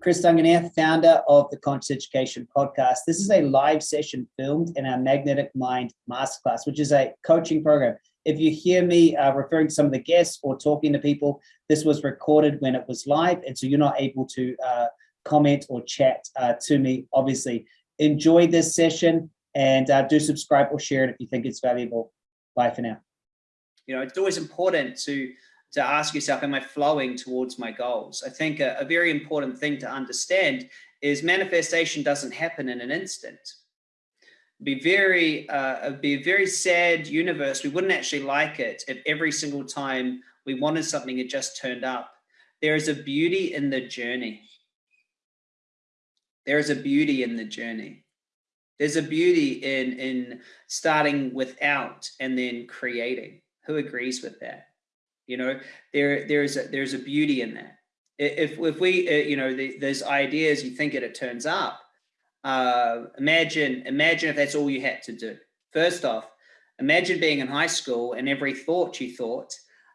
Chris Duncan here, founder of the Conscious Education Podcast. This is a live session filmed in our Magnetic Mind Masterclass, which is a coaching program. If you hear me uh, referring to some of the guests or talking to people, this was recorded when it was live, and so you're not able to uh, comment or chat uh, to me, obviously. Enjoy this session and uh, do subscribe or share it if you think it's valuable. Bye for now. You know, it's always important to to ask yourself, am I flowing towards my goals? I think a, a very important thing to understand is manifestation doesn't happen in an instant. Be very, uh, be a very sad universe. We wouldn't actually like it if every single time we wanted something, it just turned up. There is a beauty in the journey. There is a beauty in the journey. There's a beauty in, in starting without and then creating. Who agrees with that? You know, there there's a, there's a beauty in that. If if we uh, you know the, those ideas, you think it, it turns up. Uh, imagine imagine if that's all you had to do. First off, imagine being in high school and every thought you thought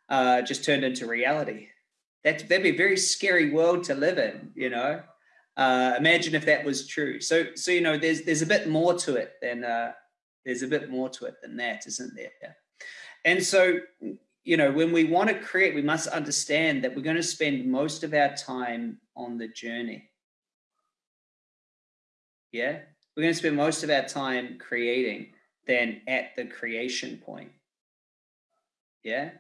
uh, just turned into reality. That that'd be a very scary world to live in. You know, uh, imagine if that was true. So so you know, there's there's a bit more to it than uh, there's a bit more to it than that, isn't there? Yeah. And so you know, when we want to create, we must understand that we're going to spend most of our time on the journey. Yeah, we're going to spend most of our time creating than at the creation point. Yeah.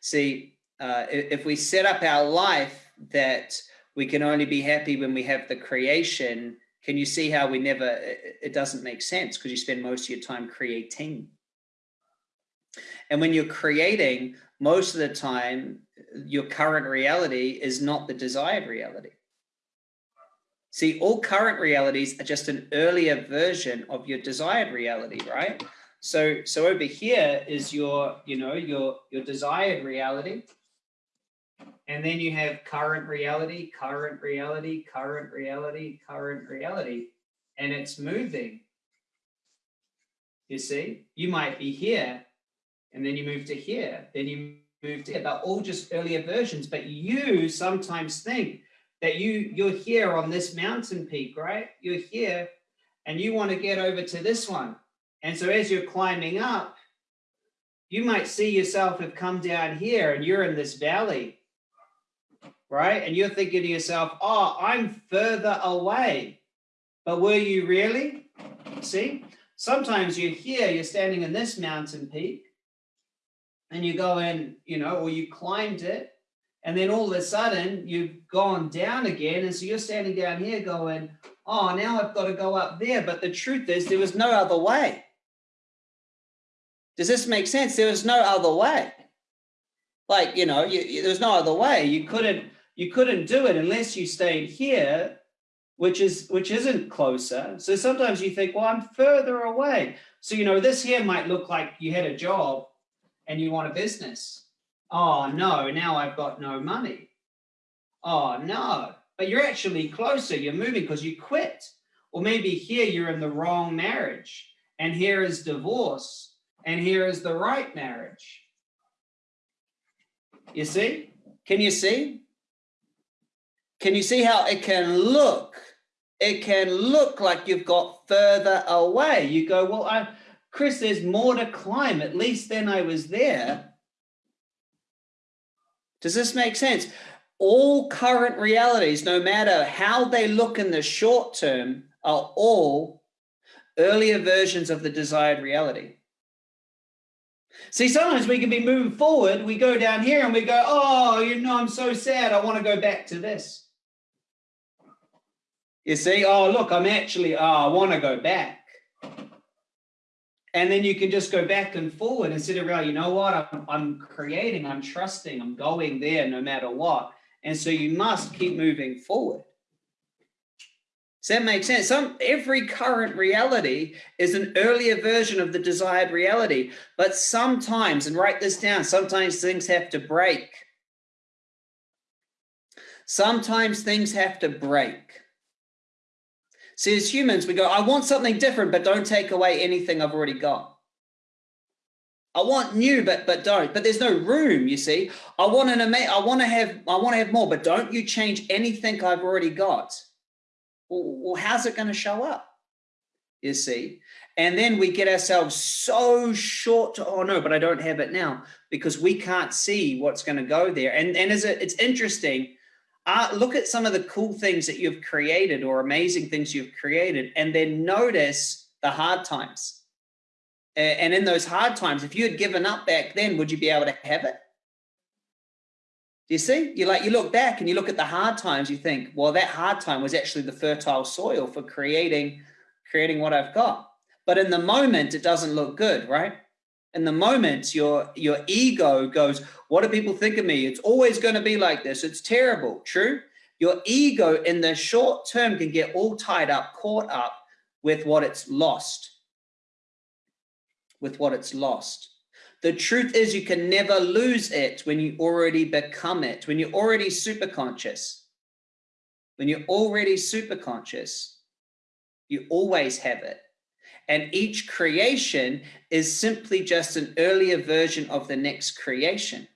See, uh, if we set up our life that we can only be happy when we have the creation, can you see how we never, it doesn't make sense because you spend most of your time creating. And when you're creating, most of the time, your current reality is not the desired reality. See, all current realities are just an earlier version of your desired reality, right? So, so over here is your, you know, your, your desired reality. And then you have current reality, current reality, current reality, current reality, and it's moving. You see, you might be here and then you move to here, then you move to here. They're all just earlier versions, but you sometimes think that you, you're here on this mountain peak, right? You're here and you want to get over to this one. And so as you're climbing up, you might see yourself have come down here and you're in this valley, right? And you're thinking to yourself, oh, I'm further away. But were you really? See, sometimes you're here, you're standing in this mountain peak, and you go in, you know, or you climbed it, and then all of a sudden you've gone down again. And so you're standing down here going, oh, now I've got to go up there. But the truth is there was no other way. Does this make sense? There was no other way. Like, you know, you, you, there was no other way. You couldn't, you couldn't do it unless you stayed here, which is, which isn't closer. So sometimes you think, well, I'm further away. So, you know, this here might look like you had a job and you want a business. Oh no, now I've got no money. Oh no, but you're actually closer. You're moving because you quit. Or maybe here you're in the wrong marriage and here is divorce and here is the right marriage. You see? Can you see? Can you see how it can look? It can look like you've got further away. You go, well, I, Chris, there's more to climb. At least then I was there. Does this make sense? All current realities, no matter how they look in the short term, are all earlier versions of the desired reality. See, sometimes we can be moving forward. We go down here and we go, oh, you know, I'm so sad. I want to go back to this. You see, oh, look, I'm actually, oh, I want to go back. And then you can just go back and forward instead of, you know what, I'm, I'm creating, I'm trusting, I'm going there no matter what. And so you must keep moving forward. Does that make sense? Some every current reality is an earlier version of the desired reality. But sometimes, and write this down, sometimes things have to break. Sometimes things have to break. See, as humans, we go, I want something different, but don't take away anything I've already got. I want new, but but don't. But there's no room. You see, I want an ama- I want to have I want to have more, but don't you change anything I've already got. Well, well how's it going to show up? You see, and then we get ourselves so short to oh no, but I don't have it now because we can't see what's going to go there. And and is it it's interesting. Uh, look at some of the cool things that you've created or amazing things you've created, and then notice the hard times and in those hard times, if you had given up back then, would you be able to have it? Do you see? You like you look back and you look at the hard times, you think, well, that hard time was actually the fertile soil for creating, creating what I've got. But in the moment, it doesn't look good, right? In the moment, your your ego goes, what do people think of me? It's always going to be like this. It's terrible. True. Your ego in the short term can get all tied up, caught up with what it's lost with what it's lost. The truth is you can never lose it when you already become it, when you're already super conscious. When you're already super conscious, you always have it. And each creation is simply just an earlier version of the next creation.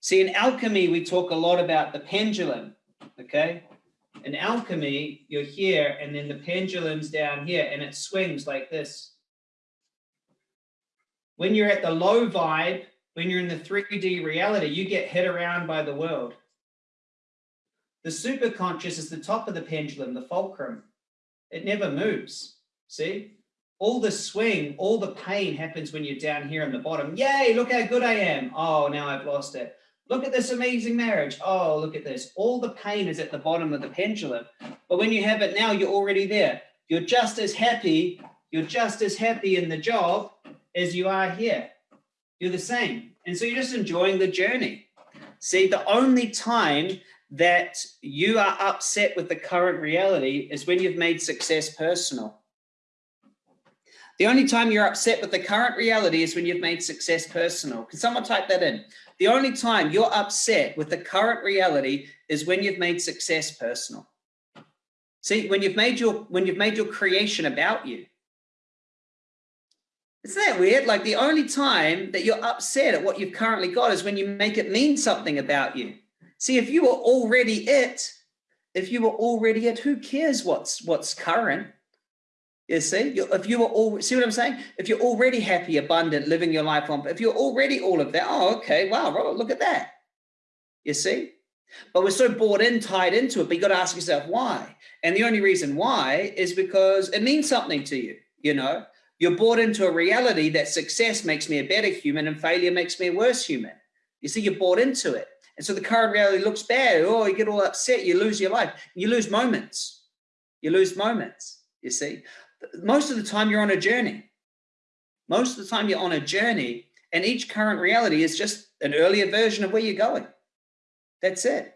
See, in alchemy, we talk a lot about the pendulum, okay? In alchemy, you're here, and then the pendulum's down here, and it swings like this when you're at the low vibe, when you're in the 3D reality, you get hit around by the world. The superconscious is the top of the pendulum, the fulcrum. It never moves. See? All the swing, all the pain happens when you're down here in the bottom. Yay, look how good I am. Oh, now I've lost it. Look at this amazing marriage. Oh, look at this. All the pain is at the bottom of the pendulum. But when you have it now, you're already there. You're just as happy. You're just as happy in the job as you are here. You're the same. And so you're just enjoying the journey. See, the only time that you are upset with the current reality is when you've made success personal. The only time you're upset with the current reality is when you've made success personal. Can someone type that in? The only time you're upset with the current reality is when you've made success personal. See, when you've made your when you've made your creation about you. Isn't that weird? Like the only time that you're upset at what you've currently got is when you make it mean something about you. See, if you were already it, if you were already it, who cares what's what's current? You see, if you were all see what I'm saying? If you're already happy, abundant, living your life on, if you're already all of that, oh, okay, wow, look at that. You see? But we're so bought in, tied into it, but you got to ask yourself why. And the only reason why is because it means something to you, you know. You're bought into a reality that success makes me a better human and failure makes me a worse human. You see, you're bought into it. And so the current reality looks bad. Oh, you get all upset. You lose your life. You lose moments. You lose moments, you see. Most of the time, you're on a journey. Most of the time, you're on a journey, and each current reality is just an earlier version of where you're going. That's it.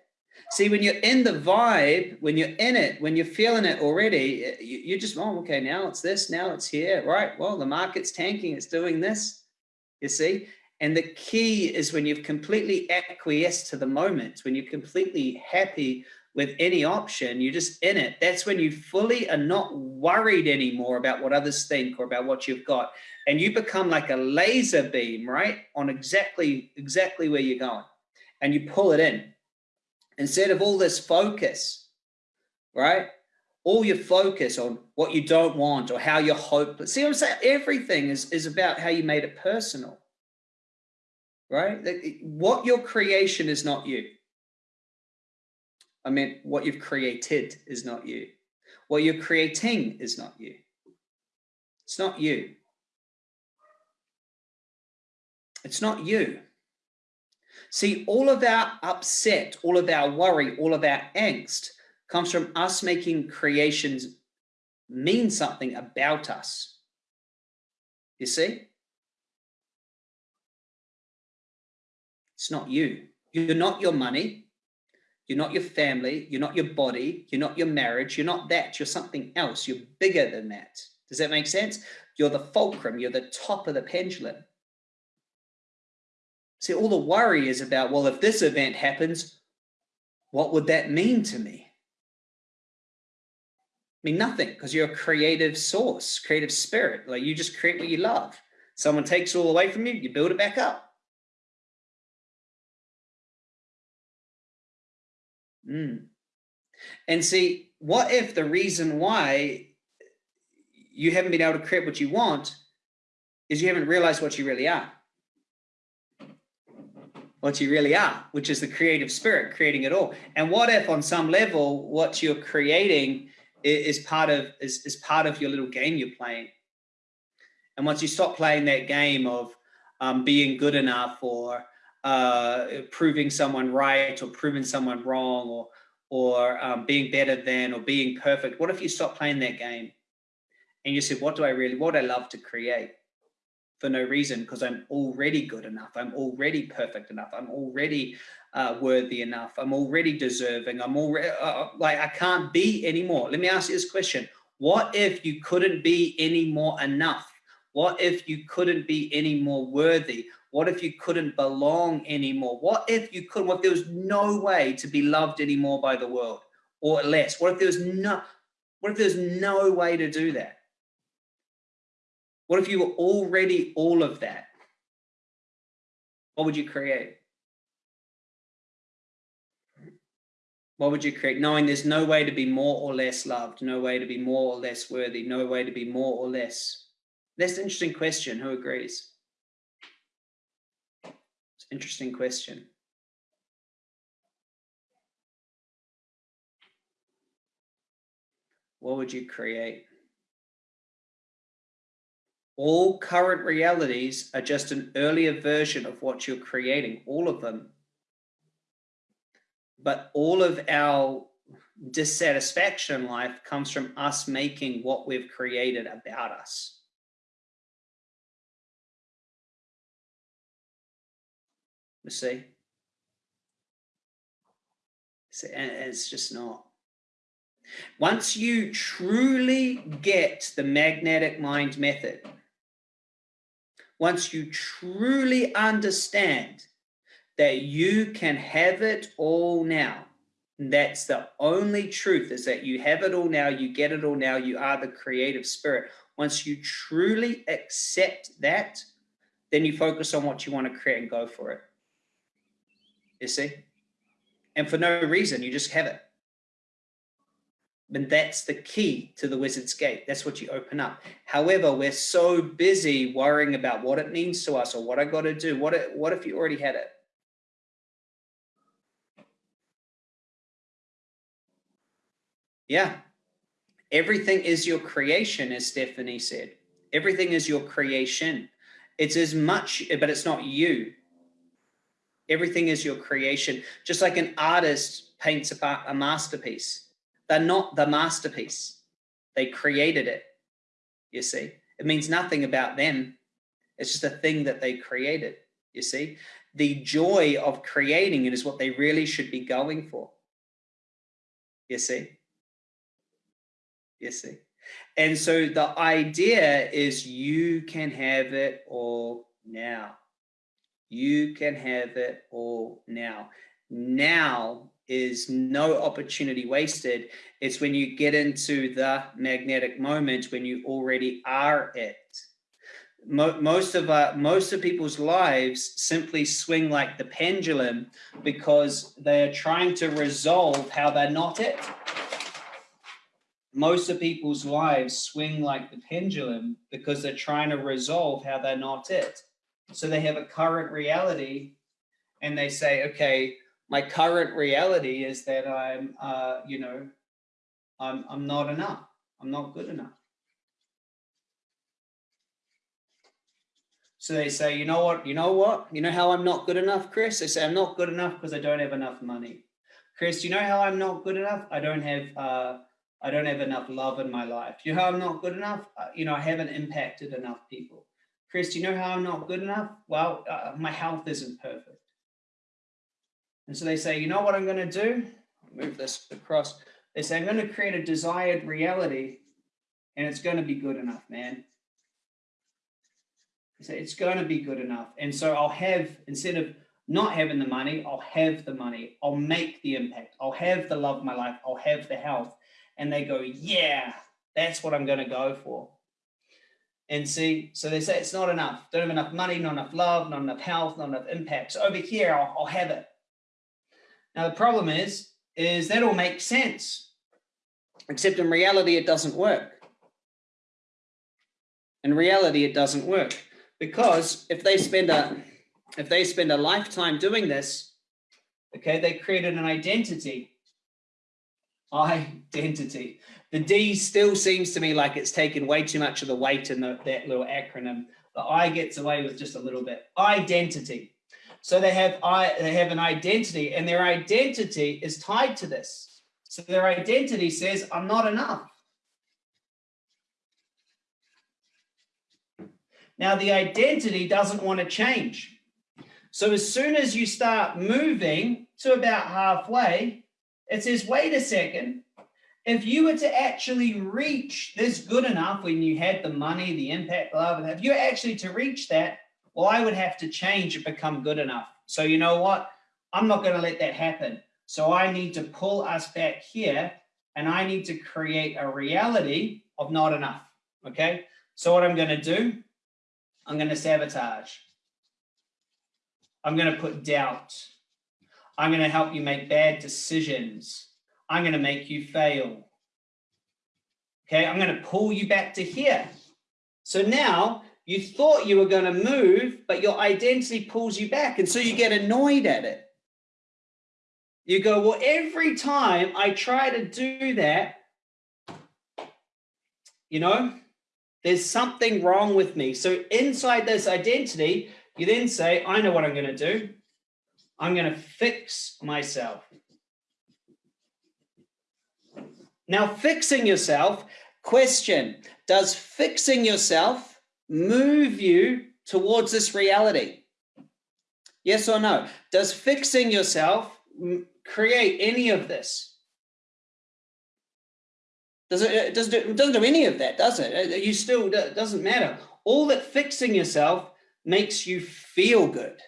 See, when you're in the vibe, when you're in it, when you're feeling it already, you, are just, oh, okay, now it's this, now it's here, right? Well, the market's tanking, it's doing this, you see? And the key is when you've completely acquiesced to the moment, when you're completely happy with any option, you're just in it. That's when you fully are not worried anymore about what others think or about what you've got. And you become like a laser beam, right? On exactly, exactly where you're going. And you pull it in instead of all this focus, right? All your focus on what you don't want or how you're hopeless. See what I'm saying? Everything is, is about how you made it personal, right? What your creation is not you. I mean, what you've created is not you. What you're creating is not you. It's not you. It's not you. See, all of our upset, all of our worry, all of our angst comes from us making creations mean something about us. You see? It's not you. You're not your money. You're not your family. You're not your body. You're not your marriage. You're not that. You're something else. You're bigger than that. Does that make sense? You're the fulcrum. You're the top of the pendulum. See, all the worry is about, well, if this event happens, what would that mean to me? I mean, nothing, because you're a creative source, creative spirit. Like you just create what you love. Someone takes it all away from you, you build it back up. Mm. And see, what if the reason why you haven't been able to create what you want is you haven't realized what you really are? What you really are, which is the creative spirit creating it all. And what if on some level, what you're creating is part of is, is part of your little game you're playing. And once you stop playing that game of um, being good enough or uh, proving someone right or proving someone wrong or or um, being better than or being perfect, what if you stop playing that game and you said, what do I really, what I love to create? for no reason because I'm already good enough. I'm already perfect enough. I'm already uh, worthy enough. I'm already deserving. I'm already uh, uh, like I can't be anymore. Let me ask you this question: What if you couldn't be any more enough? What if you couldn't be any more worthy? What if you couldn't belong anymore? What if you couldn't? What if there was no way to be loved anymore by the world or less? What if there was no? What if there's no way to do that? What if you were already all of that? What would you create? What would you create? Knowing there's no way to be more or less loved, no way to be more or less worthy, no way to be more or less. That's an interesting question. Who agrees? Interesting question. What would you create? All current realities are just an earlier version of what you're creating, all of them. But all of our dissatisfaction in life comes from us making what we've created about us. See? see and it's just not. Once you truly get the magnetic mind method, once you truly understand that you can have it all now, that's the only truth is that you have it all now, you get it all now, you are the creative spirit. Once you truly accept that, then you focus on what you want to create and go for it. You see? And for no reason, you just have it. And that's the key to the wizard's gate. That's what you open up. However, we're so busy worrying about what it means to us or what I got to do. What, what if you already had it? Yeah. Everything is your creation, as Stephanie said. Everything is your creation. It's as much, but it's not you. Everything is your creation. Just like an artist paints a, a masterpiece they're not the masterpiece. They created it, you see. It means nothing about them. It's just a thing that they created, you see. The joy of creating it is what they really should be going for. You see? You see? And so the idea is you can have it all now. You can have it all now. Now is no opportunity wasted. It's when you get into the magnetic moment when you already are it. Most of our, most of people's lives simply swing like the pendulum because they are trying to resolve how they're not it. Most of people's lives swing like the pendulum because they're trying to resolve how they're not it. So they have a current reality and they say, okay, my current reality is that I'm, uh, you know, I'm, I'm not enough. I'm not good enough. So they say, you know what, you know what, you know how I'm not good enough, Chris? They say I'm not good enough because I don't have enough money. Chris, you know how I'm not good enough? I don't have, uh, I don't have enough love in my life. You know how I'm not good enough? Uh, you know, I haven't impacted enough people. Chris, do you know how I'm not good enough? Well, uh, my health isn't perfect. And so they say, you know what I'm going to do? Move this across. They say, I'm going to create a desired reality and it's going to be good enough, man. They say, it's going to be good enough. And so I'll have, instead of not having the money, I'll have the money. I'll make the impact. I'll have the love of my life. I'll have the health. And they go, yeah, that's what I'm going to go for. And see, so they say it's not enough. Don't have enough money, not enough love, not enough health, not enough impact. So over here, I'll, I'll have it. Now the problem is, is that all makes sense, except in reality, it doesn't work. In reality, it doesn't work because if they spend a if they spend a lifetime doing this, okay, they created an identity. Identity. The D still seems to me like it's taken way too much of the weight in the, that little acronym. The I gets away with just a little bit. Identity. So they have I they have an identity, and their identity is tied to this. So their identity says, I'm not enough. Now the identity doesn't want to change. So as soon as you start moving to about halfway, it says, wait a second, if you were to actually reach this good enough when you had the money, the impact, love, if you actually to reach that, well, I would have to change and become good enough. So you know what? I'm not going to let that happen. So I need to pull us back here and I need to create a reality of not enough. Okay. So what I'm going to do, I'm going to sabotage. I'm going to put doubt. I'm going to help you make bad decisions. I'm going to make you fail. Okay, I'm going to pull you back to here. So now you thought you were going to move, but your identity pulls you back. And so you get annoyed at it. You go, well, every time I try to do that, you know, there's something wrong with me. So inside this identity, you then say, I know what I'm going to do. I'm going to fix myself. Now, fixing yourself, question Does fixing yourself move you towards this reality? Yes or no? Does fixing yourself create any of this? Does it, it doesn't, do, doesn't do any of that, does it? You still, it doesn't matter. All that fixing yourself makes you feel good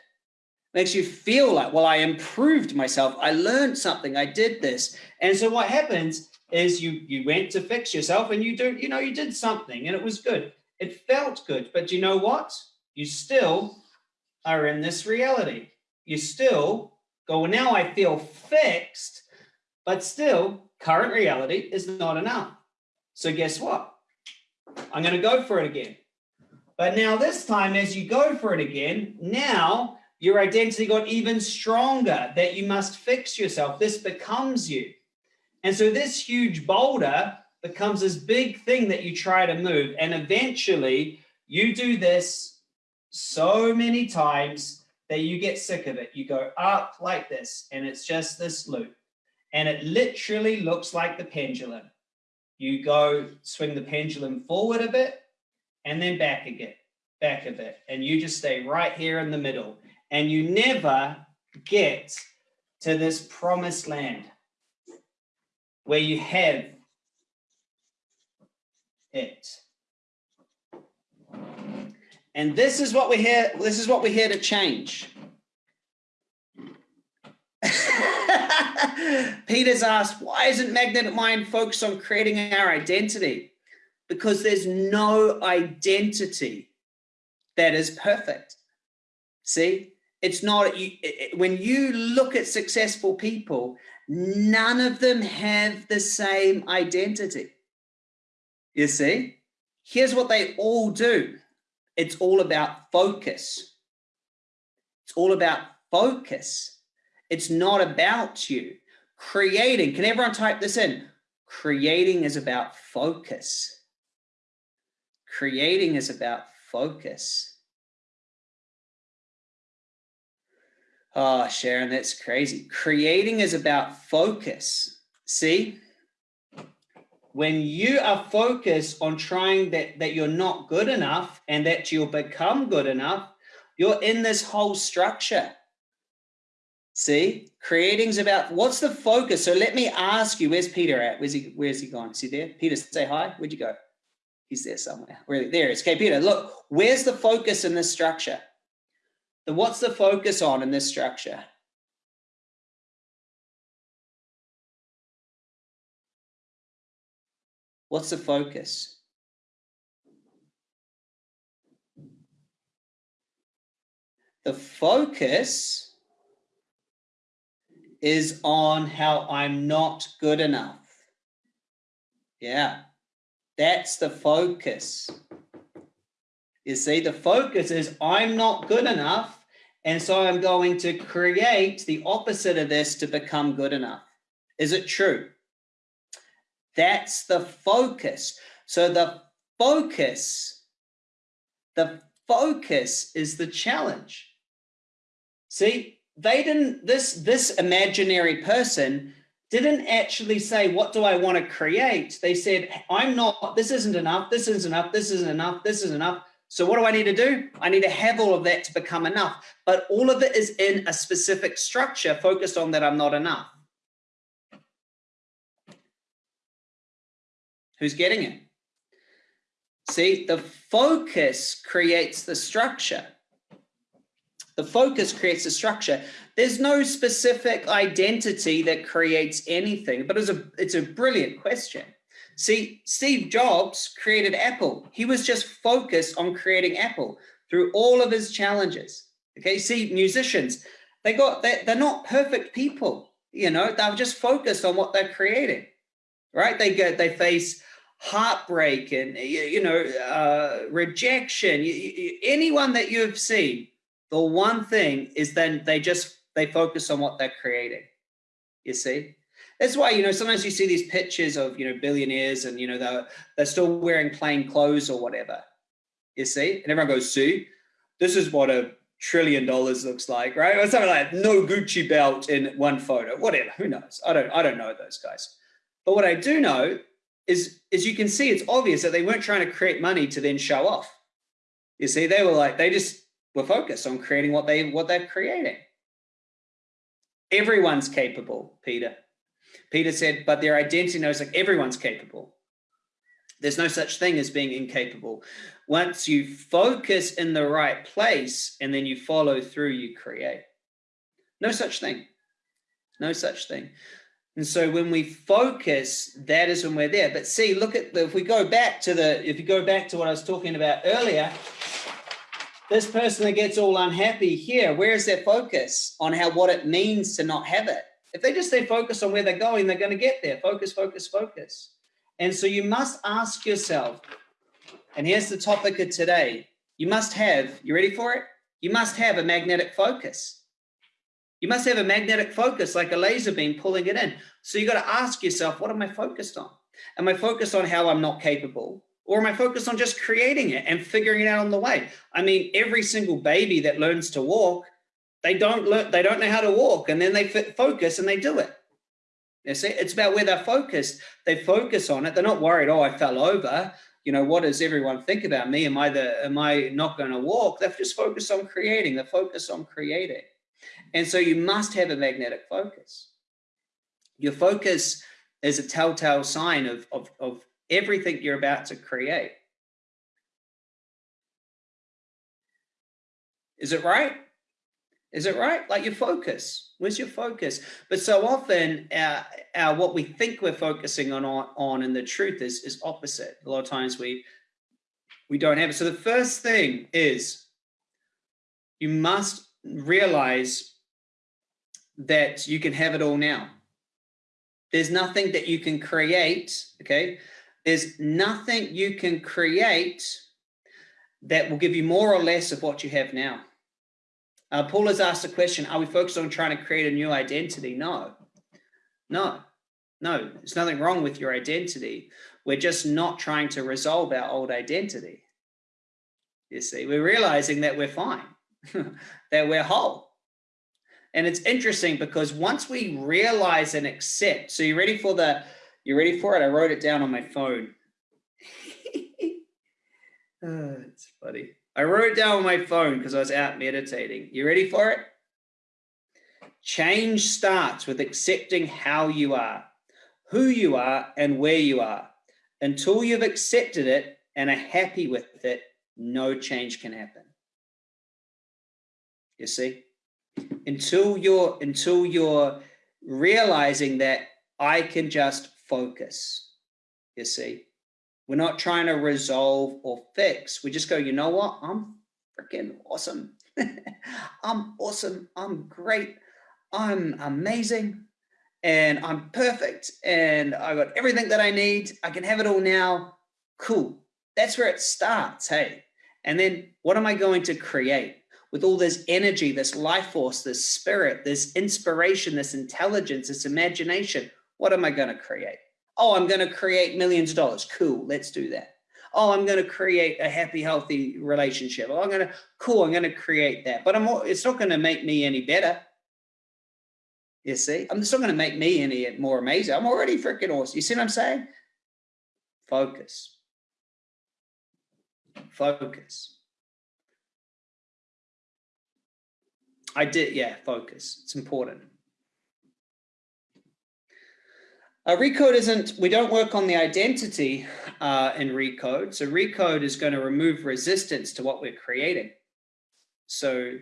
makes you feel like, well, I improved myself. I learned something. I did this. And so what happens is you you went to fix yourself and you do, you know, you did something and it was good. It felt good. But you know what? You still are in this reality. You still go, well, now I feel fixed, but still current reality is not enough. So guess what? I'm going to go for it again. But now this time, as you go for it again, now your identity got even stronger that you must fix yourself. This becomes you. And so this huge boulder becomes this big thing that you try to move. And eventually you do this so many times that you get sick of it. You go up like this, and it's just this loop. And it literally looks like the pendulum. You go swing the pendulum forward a bit and then back again, back a bit. And you just stay right here in the middle and you never get to this promised land where you have it. And this is what we're here, this is what we're here to change. Peter's asked, why isn't Magnetic Mind focused on creating our identity? Because there's no identity that is perfect. See, it's not you, it, when you look at successful people none of them have the same identity. You see? Here's what they all do. It's all about focus. It's all about focus. It's not about you. Creating can everyone type this in? Creating is about focus. Creating is about focus Oh, Sharon, that's crazy. Creating is about focus. See, when you are focused on trying that, that you're not good enough and that you'll become good enough, you're in this whole structure. See, creating's about what's the focus? So let me ask you, where's Peter at? Where's he, where's he gone? Is he there? Peter, say hi. Where'd you go? He's there somewhere. Where, there is. Okay, Peter, look, where's the focus in this structure? Then what's the focus on in this structure? What's the focus? The focus is on how I'm not good enough. Yeah, that's the focus. You see, the focus is I'm not good enough. And so I'm going to create the opposite of this to become good enough. Is it true? That's the focus. So the focus, the focus is the challenge. See, they didn't, this, this imaginary person didn't actually say, what do I want to create? They said, I'm not, this isn't enough, this isn't enough, this isn't enough, this isn't enough. So what do I need to do? I need to have all of that to become enough. But all of it is in a specific structure focused on that I'm not enough. Who's getting it? See, the focus creates the structure. The focus creates the structure. There's no specific identity that creates anything, but it's a, it's a brilliant question. See, Steve Jobs created Apple. He was just focused on creating Apple through all of his challenges. Okay, see, musicians, they got they're, they're not perfect people. You know, they're just focused on what they're creating, right? They get they face heartbreak and you know uh, rejection. You, you, anyone that you've seen, the one thing is then they just they focus on what they're creating. You see, that's why, you know, sometimes you see these pictures of, you know, billionaires and, you know, they're, they're still wearing plain clothes or whatever, you see? And everyone goes, see, this is what a trillion dollars looks like, right? Or something like that. no Gucci belt in one photo, whatever, who knows? I don't, I don't know those guys. But what I do know is, is you can see it's obvious that they weren't trying to create money to then show off. You see, they were like, they just were focused on creating what they, what they're creating. Everyone's capable, Peter. Peter said, but their identity knows like everyone's capable. There's no such thing as being incapable. Once you focus in the right place and then you follow through, you create. No such thing. No such thing. And so when we focus, that is when we're there. But see, look at the, if we go back to the, if you go back to what I was talking about earlier, this person that gets all unhappy here, where is their focus on how, what it means to not have it? If they just stay focused on where they're going, they're going to get there. Focus, focus, focus. And so you must ask yourself, and here's the topic of today. You must have, you ready for it? You must have a magnetic focus. You must have a magnetic focus like a laser beam pulling it in. So you got to ask yourself, what am I focused on? Am I focused on how I'm not capable? Or am I focused on just creating it and figuring it out on the way? I mean, every single baby that learns to walk they don't learn, they don't know how to walk and then they focus and they do it. You see, it's about where they're focused. They focus on it. They're not worried, oh, I fell over. You know, what does everyone think about me? Am I the am I not going to walk? They're just focused on creating. They're focused on creating. And so you must have a magnetic focus. Your focus is a telltale sign of, of, of everything you're about to create. Is it right? Is it right? Like your focus. Where's your focus? But so often, our, our what we think we're focusing on on, and the truth is is opposite. A lot of times we we don't have it. So the first thing is you must realize that you can have it all now. There's nothing that you can create. Okay, there's nothing you can create that will give you more or less of what you have now. Uh, Paul has asked a question, are we focused on trying to create a new identity? No, no, no, there's nothing wrong with your identity. We're just not trying to resolve our old identity. You see, we're realizing that we're fine, that we're whole. And it's interesting because once we realize and accept, so you ready for the, you ready for it? I wrote it down on my phone. oh, it's funny. I wrote it down on my phone because I was out meditating. You ready for it? Change starts with accepting how you are, who you are, and where you are. Until you've accepted it and are happy with it, no change can happen. You see? Until you're until you're realizing that I can just focus. You see? We're not trying to resolve or fix. We just go, you know what? I'm freaking awesome. I'm awesome. I'm great. I'm amazing. And I'm perfect. And I got everything that I need. I can have it all now. Cool. That's where it starts. Hey. And then what am I going to create? With all this energy, this life force, this spirit, this inspiration, this intelligence, this imagination, what am I going to create? Oh, I'm going to create millions of dollars. Cool. Let's do that oh, I'm going to create a happy, healthy relationship. Oh, I'm going to, cool, I'm going to create that. But I'm, it's not going to make me any better. You see, I'm just not going to make me any more amazing. I'm already freaking awesome. You see what I'm saying? Focus. Focus. I did, yeah, focus. It's important. Uh, recode isn't, we don't work on the identity uh, in recode. So recode is going to remove resistance to what we're creating. So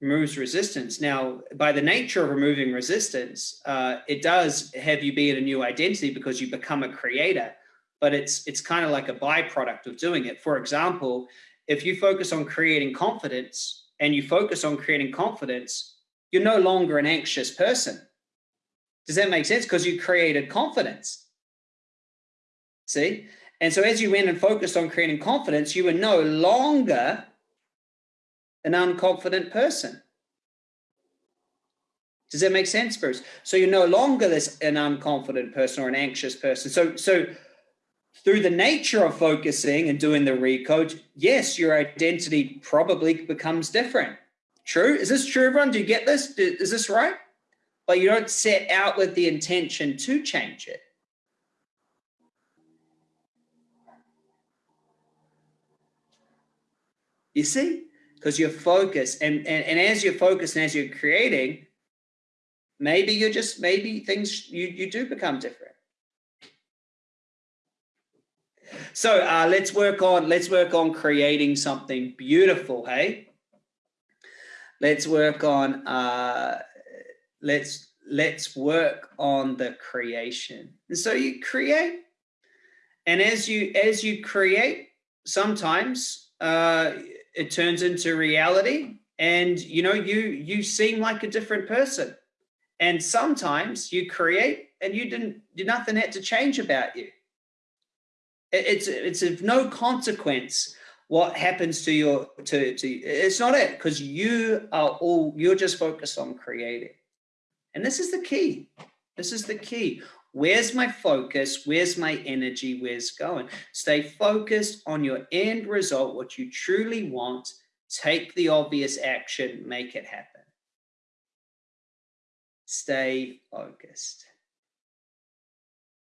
removes resistance. Now, by the nature of removing resistance, uh, it does have you be in a new identity because you become a creator, but it's, it's kind of like a byproduct of doing it. For example, if you focus on creating confidence and you focus on creating confidence, you're no longer an anxious person does that make sense? Because you created confidence. See? And so as you went and focused on creating confidence, you were no longer an unconfident person. Does that make sense, Bruce? So you're no longer this an unconfident person or an anxious person. So so through the nature of focusing and doing the recode, yes, your identity probably becomes different. True? Is this true, everyone? Do you get this? Is this right? But you don't set out with the intention to change it. You see? Because you're focused and, and, and as you're focused and as you're creating, maybe you're just, maybe things, you, you do become different. So uh, let's work on, let's work on creating something beautiful, hey? Let's work on, uh, let's let's work on the creation. And so you create and as you as you create sometimes uh it turns into reality and you know you you seem like a different person. And sometimes you create and you didn't nothing had to change about you. It's it's of no consequence what happens to your to to it's not it because you are all you're just focused on creating and this is the key. This is the key. Where's my focus? Where's my energy? Where's going? Stay focused on your end result, what you truly want. Take the obvious action, make it happen. Stay focused.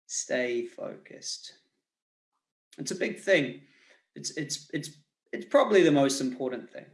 Stay focused. It's a big thing. It's it's it's it's probably the most important thing.